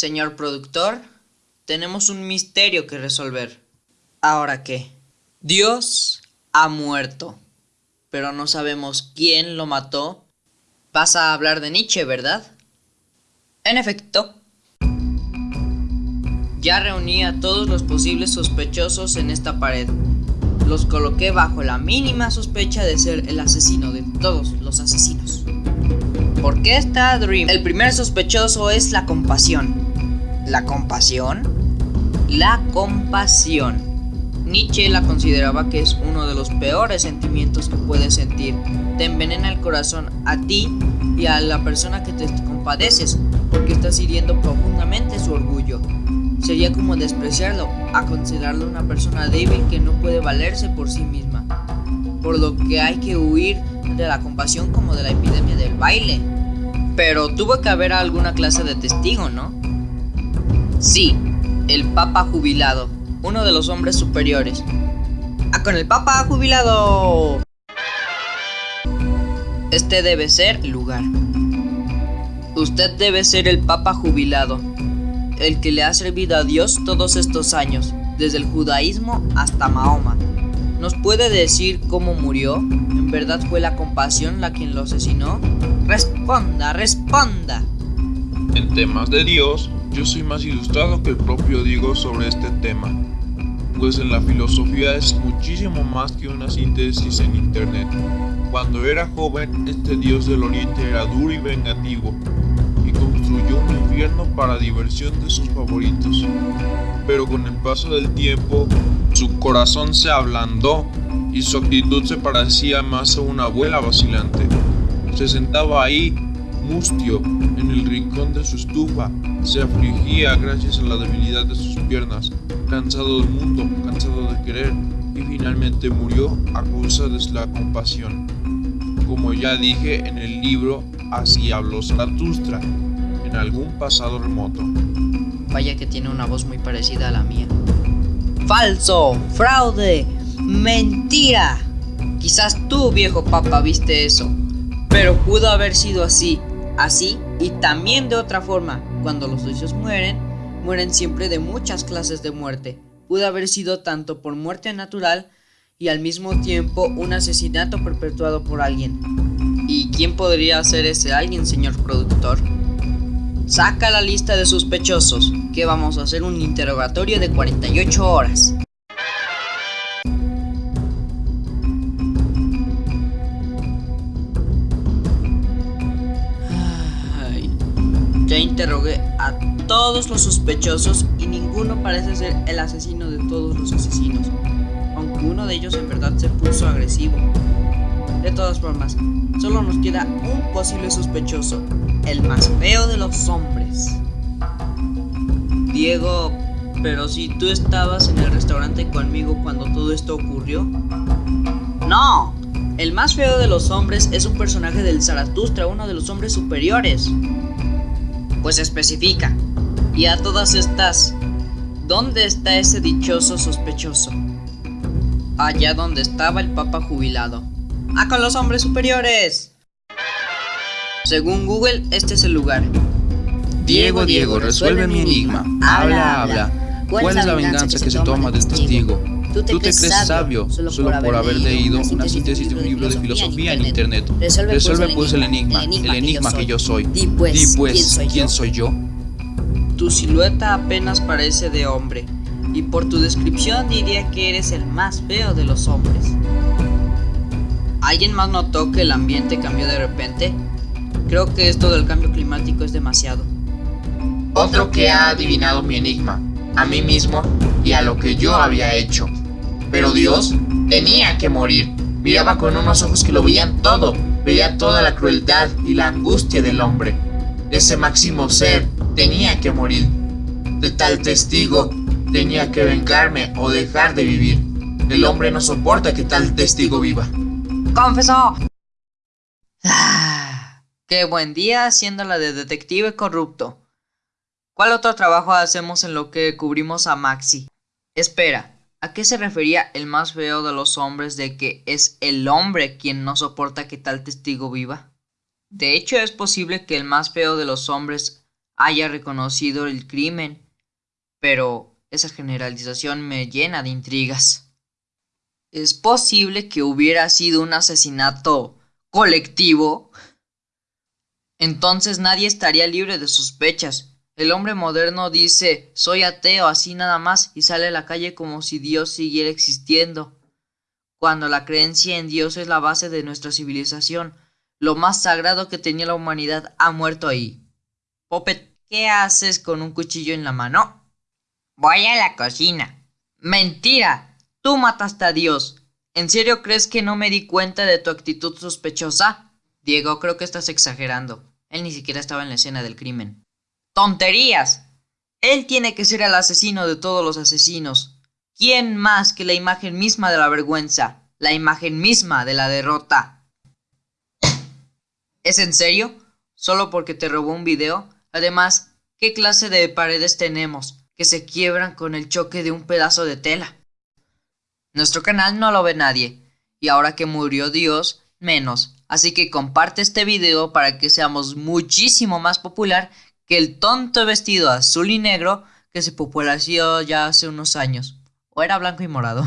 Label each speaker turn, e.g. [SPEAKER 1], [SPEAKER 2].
[SPEAKER 1] Señor productor, tenemos un misterio que resolver. ¿Ahora qué? Dios ha muerto, pero no sabemos quién lo mató. Vas a hablar de Nietzsche, ¿verdad? En efecto. Ya reuní a todos los posibles sospechosos en esta pared. Los coloqué bajo la mínima sospecha de ser el asesino de todos los asesinos. ¿Por qué está Dream? El primer sospechoso es la compasión. ¿La compasión? La compasión. Nietzsche la consideraba que es uno de los peores sentimientos que puedes sentir. Te envenena el corazón a ti y a la persona que te compadeces porque estás hiriendo profundamente su orgullo. Sería como despreciarlo a considerarlo una persona débil que no puede valerse por sí misma. Por lo que hay que huir de la compasión como de la epidemia del baile. Pero tuvo que haber alguna clase de testigo, ¿no? Sí, el Papa jubilado uno de los hombres superiores. ¡Ah, con el Papa jubilado! Este debe ser lugar. Usted debe ser el Papa jubilado, el que le ha servido a Dios todos estos años, desde el judaísmo hasta Mahoma. ¿Nos puede decir cómo murió? ¿En verdad fue la compasión la quien lo asesinó? Responda, responda.
[SPEAKER 2] En temas de Dios, yo soy más ilustrado que el propio Diego sobre este tema pues en la filosofía es muchísimo más que una síntesis en internet. Cuando era joven, este dios del oriente era duro y vengativo, y construyó un infierno para diversión de sus favoritos. Pero con el paso del tiempo, su corazón se ablandó y su actitud se parecía más a una abuela vacilante. Se sentaba ahí, mustio, en el rincón de su estufa, se afligía gracias a la debilidad de sus piernas, cansado del mundo, cansado de querer, y finalmente murió a causa de la compasión. Como ya dije en el libro Así habló Zaratustra, en algún pasado remoto.
[SPEAKER 1] Vaya que tiene una voz muy parecida a la mía. ¡Falso! ¡Fraude! ¡Mentira! Quizás tú, viejo papa, viste eso. Pero pudo haber sido así, así y también de otra forma. Cuando los dioses mueren, mueren siempre de muchas clases de muerte. Pudo haber sido tanto por muerte natural y al mismo tiempo un asesinato perpetuado por alguien. ¿Y quién podría ser ese alguien, señor productor? Saca la lista de sospechosos, que vamos a hacer un interrogatorio de 48 horas. Ya interrogué a todos los sospechosos y ninguno parece ser el asesino de todos los asesinos, aunque uno de ellos en verdad se puso agresivo. De todas formas, solo nos queda un posible sospechoso, el más feo de los hombres. Diego, pero si tú estabas en el restaurante conmigo cuando todo esto ocurrió. No, el más feo de los hombres es un personaje del Zaratustra, uno de los hombres superiores. Pues especifica, y a todas estas, ¿dónde está ese dichoso sospechoso? Allá donde estaba el papa jubilado. ¡Ah, con los hombres superiores! Según Google, este es el lugar.
[SPEAKER 3] Diego, Diego, resuelve mi enigma. Habla, habla. ¿Cuál es la venganza que se toma del testigo? ¿Tú te, crees sabio solo por haber leído una síntesis de un libro de filosofía en internet? Resuelve pues, pues el enigma, el enigma que yo soy. Di pues, pues ¿quién soy yo?
[SPEAKER 1] Tu silueta apenas parece de hombre, y por tu descripción diría que eres el más feo de los hombres. ¿Alguien más notó que el ambiente cambió de repente? Creo que esto del cambio climático es demasiado.
[SPEAKER 4] Otro que ha adivinado mi enigma, a mí mismo y a lo que yo había hecho. Pero Dios tenía que morir. Miraba con unos ojos que lo veían todo, veía toda la crueldad y la angustia del hombre. Ese máximo ser tenía que morir. De tal testigo tenía que vengarme o dejar de vivir. El hombre no soporta que tal testigo viva.
[SPEAKER 1] ¡Confesó! Ah, ¡Qué buen día haciendo la de detective corrupto! ¿Cuál otro trabajo hacemos en lo que cubrimos a Maxi? Espera, ¿a qué se refería el más feo de los hombres de que es el hombre quien no soporta que tal testigo viva? De hecho, es posible que el más feo de los hombres haya reconocido el crimen, pero esa generalización me llena de intrigas. ¿Es posible que hubiera sido un asesinato colectivo? Entonces nadie estaría libre de sospechas. El hombre moderno dice soy ateo así nada más y sale a la calle como si Dios siguiera existiendo. Cuando la creencia en Dios es la base de nuestra civilización, lo más sagrado que tenía la humanidad ha muerto ahí. Poppet, ¿qué haces con un cuchillo en la mano?
[SPEAKER 5] Voy a la cocina.
[SPEAKER 1] Mentira. Tú mataste a Dios. ¿En serio crees que no me di cuenta de tu actitud sospechosa? Diego, creo que estás exagerando. Él ni siquiera estaba en la escena del crimen. ¡Tonterías! Él tiene que ser el asesino de todos los asesinos. ¿Quién más que la imagen misma de la vergüenza? La imagen misma de la derrota. ¿Es en serio? ¿Solo porque te robó un video? Además, ¿qué clase de paredes tenemos que se quiebran con el choque de un pedazo de tela? Nuestro canal no lo ve nadie, y ahora que murió Dios, menos. Así que comparte este video para que seamos muchísimo más popular que el tonto vestido azul y negro que se popularizó ya hace unos años. O era blanco y morado.